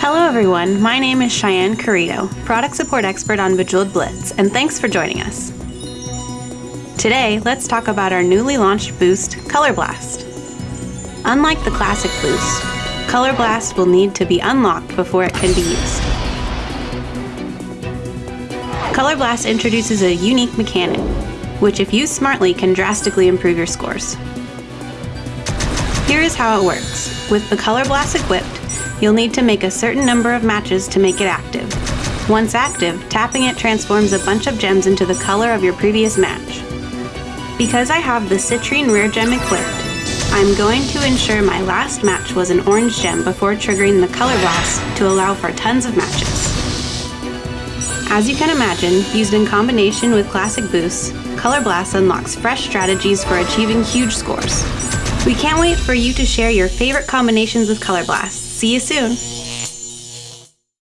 Hello everyone, my name is Cheyenne Carrito, product support expert on Bejeweled Blitz, and thanks for joining us. Today, let's talk about our newly launched boost, Color Blast. Unlike the classic boost, Color Blast will need to be unlocked before it can be used. Color Blast introduces a unique mechanic, which if used smartly can drastically improve your scores. Here is how it works. With the Color Blast equipped, you'll need to make a certain number of matches to make it active. Once active, tapping it transforms a bunch of gems into the color of your previous match. Because I have the Citrine Rare Gem equipped, I'm going to ensure my last match was an orange gem before triggering the Color Blast to allow for tons of matches. As you can imagine, used in combination with classic boosts, Color Blast unlocks fresh strategies for achieving huge scores. We can't wait for you to share your favorite combinations with Color Blast. See you soon!